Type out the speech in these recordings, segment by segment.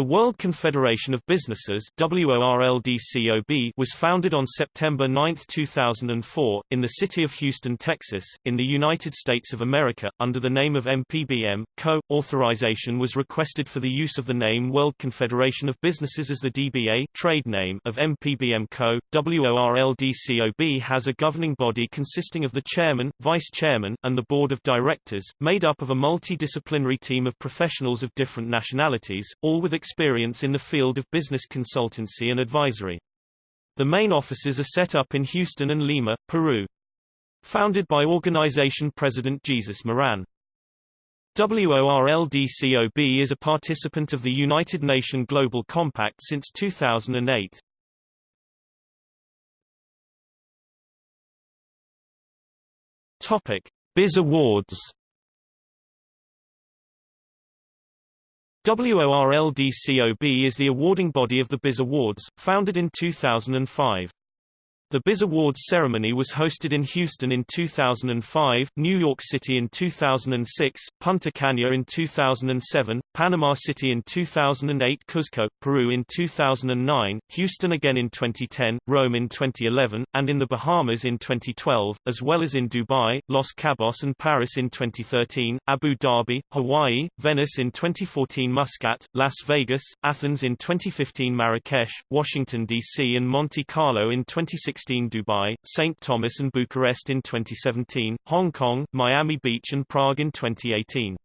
The World Confederation of Businesses WORLDCOB was founded on September 9, 2004, in the city of Houston, Texas, in the United States of America, under the name of MPBM, Co. Authorization was requested for the use of the name World Confederation of Businesses as the DBA trade name of MPBM Co. WORLDCOB has a governing body consisting of the chairman, vice chairman, and the board of directors, made up of a multidisciplinary team of professionals of different nationalities, all with experience in the field of business consultancy and advisory. The main offices are set up in Houston and Lima, Peru. Founded by organization president Jesus Moran. WORLDCOB is a participant of the United Nations Global Compact since 2008. Topic: Biz Awards WORLDCOB is the awarding body of the BIZ Awards, founded in 2005. The BIZ Awards ceremony was hosted in Houston in 2005, New York City in 2006, Punta Cana in 2007, Panama City in 2008 Cuzco, Peru in 2009, Houston again in 2010, Rome in 2011, and in the Bahamas in 2012, as well as in Dubai, Los Cabos and Paris in 2013, Abu Dhabi, Hawaii, Venice in 2014 Muscat, Las Vegas, Athens in 2015 Marrakesh, Washington, D.C. and Monte Carlo in 2016 2016 Dubai, St. Thomas and Bucharest in 2017, Hong Kong, Miami Beach and Prague in 2018.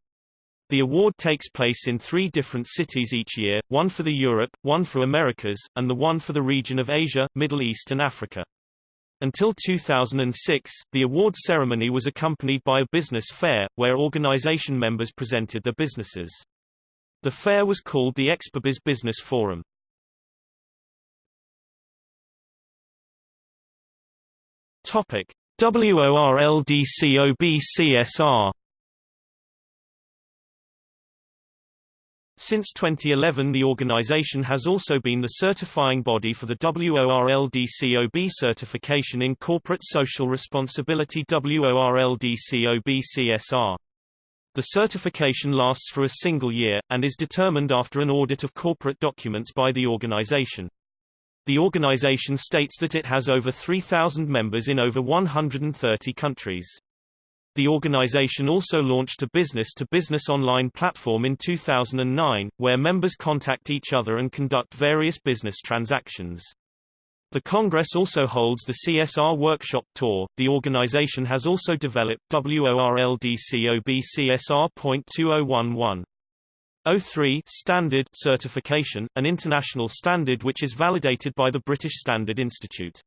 The award takes place in three different cities each year, one for the Europe, one for Americas, and the one for the region of Asia, Middle East and Africa. Until 2006, the award ceremony was accompanied by a business fair, where organization members presented their businesses. The fair was called the Expobiz Business Forum. Topic: WORLDCOB-CSR Since 2011 the organization has also been the certifying body for the WORLDCOB certification in Corporate Social Responsibility WORLDCOB-CSR. The certification lasts for a single year, and is determined after an audit of corporate documents by the organization. The organization states that it has over 3,000 members in over 130 countries. The organization also launched a business-to-business -business online platform in 2009, where members contact each other and conduct various business transactions. The Congress also holds the CSR Workshop Tour. The organization has also developed WORLDCOB CSR.2011. 03 standard certification, an international standard which is validated by the British Standard Institute.